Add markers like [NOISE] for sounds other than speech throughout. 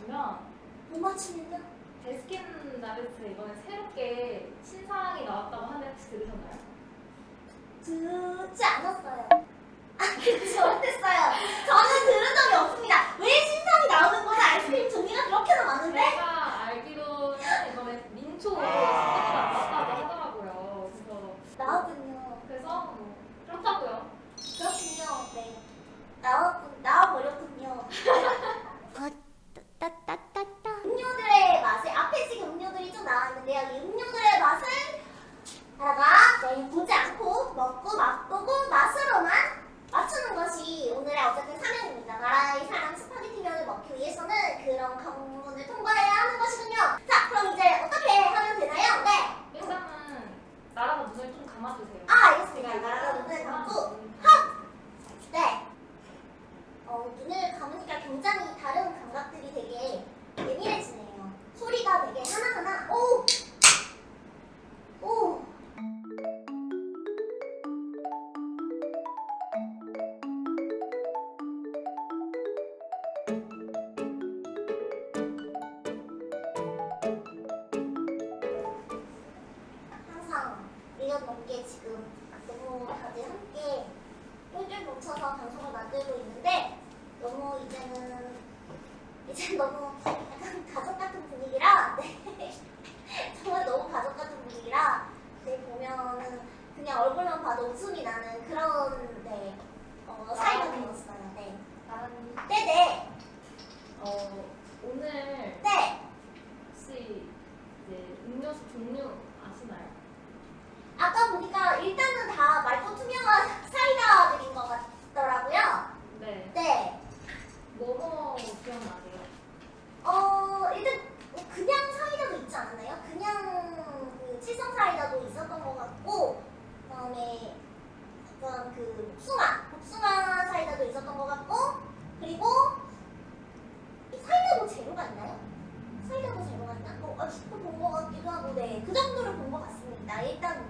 이상 못? 데스킨 나베트 이번에 새롭게 신상이 나왔다고 하는데 혹시 들으셨나요? 듣지 않았어요. 아, 듣지 [LAUGHS] 못했어요. 저는 들은 적이 없습니다. 왜 신상이 나오는 거는 아이스크림 종류가 그렇게나 많은데? 제가 알기로는 이번에 민초로 신상이 나왔다고 하더라고요. 그래서 나왔군요. 그래서 뭐 그렇다고요. 그렇군요. 네. 나왔군, 나와버렸군요. [LAUGHS] 따따따 얼굴만 봐도 웃음이 나는 그런 네, 어, 사이가 되었어요. 네. 나라는 네네. 어, 오늘 네. 혹시 이제 음료수 종류 아시나요? 아까 보니까 일단은 다 맑고 투명한 [LAUGHS] 사이다들인 것 같더라고요. 네. 네. 뭐뭐 기억나세요? 어, 일단 뭐 그냥 사이다도 있지 않았나요? 그냥 그 칠성 사이다도 있었던 것 같고, 그 다음에 약간 그 복숭아, 복숭아 사이다도 있었던 것 같고, 그리고 이 사이다도 재료가 있나요? 사이다도 재료가 있나? 뭐, 아, 본것 같기도 하고, 네. 그 정도를 본 것 같습니다. 일단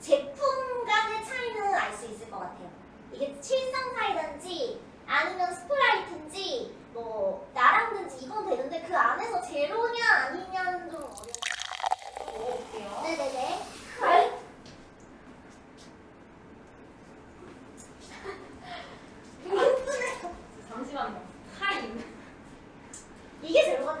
제품 간의 차이는 알 수 있을 것 같아요. 이게 칠성사이다든지 아니면 스프라이트인지 뭐 나랑드든지 이건 되는데 그 안에서 제로냐 아니냐는 좀 어려워요. 먹어볼게요. 네네네. 아, 잠시만요. 타임. 이게 제로가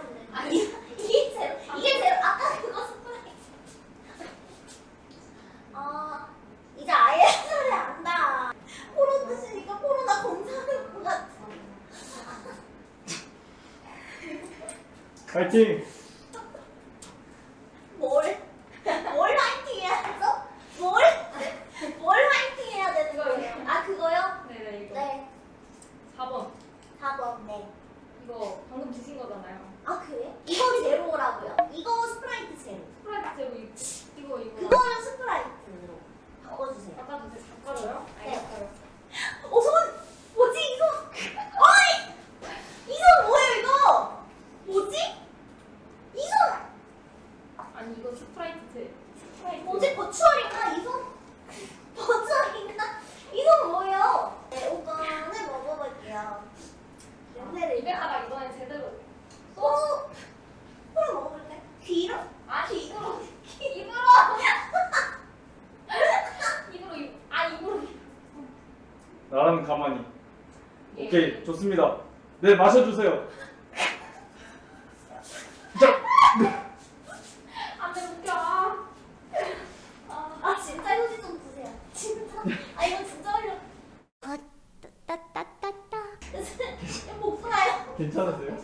파이팅! 네, 마셔주세요. 자. 안돼 웃겨. 아, 아 진짜 휴지 좀 주세요. 진짜. 아 이거 진짜 어려. 어, 아 따따따따따. [LAUGHS] 목소리요. 괜찮으세요?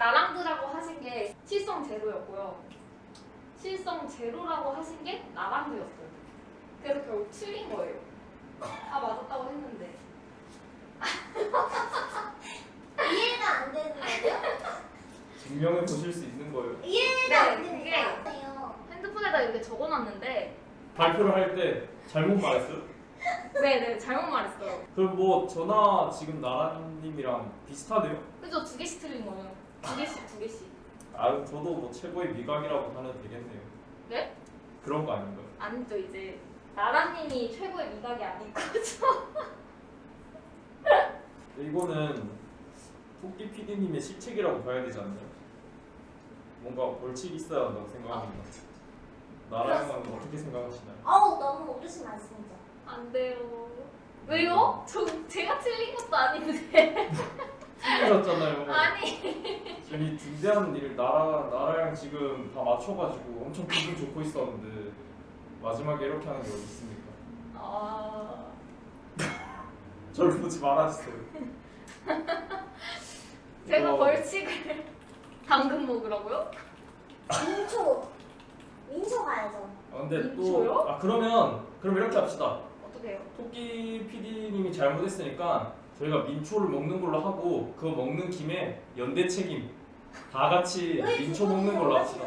나랑드라고 하신 게 실성 제로였고요. 실성 제로라고 하신 게 나랑드였어요. 그래서 결국 틀린 거예요. 다 맞았다고 했는데. [LAUGHS] 이해가 안 되는 거예요? 증명해 보실 수 있는 거예요. 이해가 안 네, 되는 그게- 거예요. 핸드폰에다 이렇게 적어놨는데 발표를 할 때 잘못 말했어요? 네네 [LAUGHS] 잘못 말했어요. 그럼 뭐 저나 지금 나라님이랑 비슷하네요. 그죠 두 개씩 틀린 거예요. 두 개씩 두 개씩. 아 저도 뭐 최고의 미각이라고 하면 되겠네요. 네? 그런 거 아닌가요? 아니죠 이제 나라님이 최고의 미각이 아닌 거죠. [LAUGHS] 이거는 토끼 PD님의 실책이라고 봐야 되지 않나요? 뭔가 벌칙이 있어야 한다고 생각합니다. 나라님은 어떻게 생각하시나요? 어우 너무 옳으신 말씀이죠. 안 돼요. 왜요? 저 제가 틀린 것도 아닌데. [LAUGHS] 틀리셨잖아요. 아니. 이 중대한 일 나라 나라랑 지금 다 맞춰가지고 엄청 기분 좋고 있었는데 마지막에 이렇게 하는 게 어디 있습니까? 아. [LAUGHS] 절 보지 말아주세요. [LAUGHS] 제가 이거 벌칙을 당근 먹으라고요? 민초. 민초 가야죠. 아, 근데 민초요? 또아 그러면 그럼 이렇게 합시다. 어떻게 해요? 토끼 PD님이 잘못했으니까 저희가 민초를 먹는 걸로 하고 그거 먹는 김에 연대 책임 다 같이 왜 민초 두 먹는 걸로 합시다.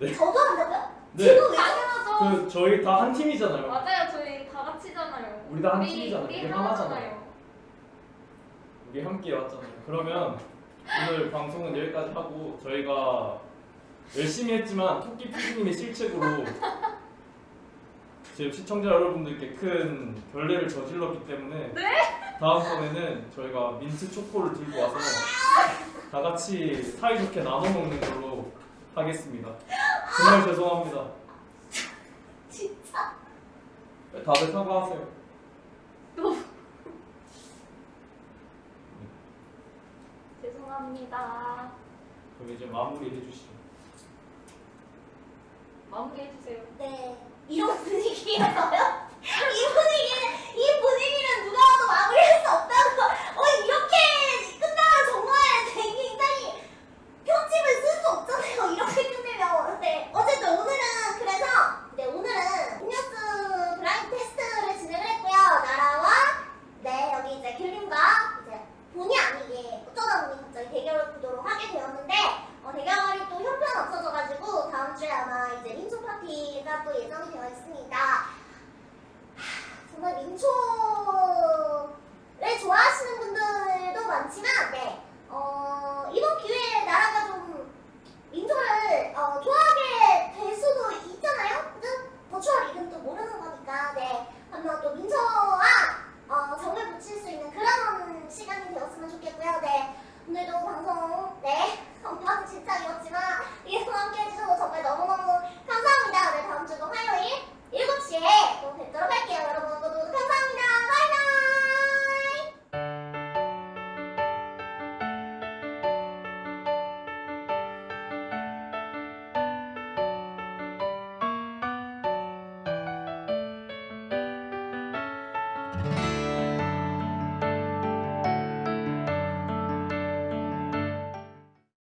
네. 저도 한다고요? 네, 지금 왜? 당연하죠. 그 저희 다 한 팀이잖아요. 맞아요. 저희 다 같이잖아요. 우리 다한 우리- 팀이잖아요. 우리 우리 하나잖아요. 우리 함께 왔잖아요. 그러면 오늘 방송은 여기까지 하고 저희가 열심히 했지만 토끼 PD님의 실책으로 [LAUGHS] 지금 시청자 여러분들께 큰 결례를 저질렀기 때문에 다음번에는 저희가 민트 초코를 들고 와서 다 같이 사이좋게 나눠 먹는 걸로 하겠습니다. 정말 죄송합니다. 진짜. 다들 사과하세요. 죄송합니다. 그럼 이제 마무리 해주시죠. 마무리 해 주세요. 네. 이런 분위기에서요? [LAUGHS] 이분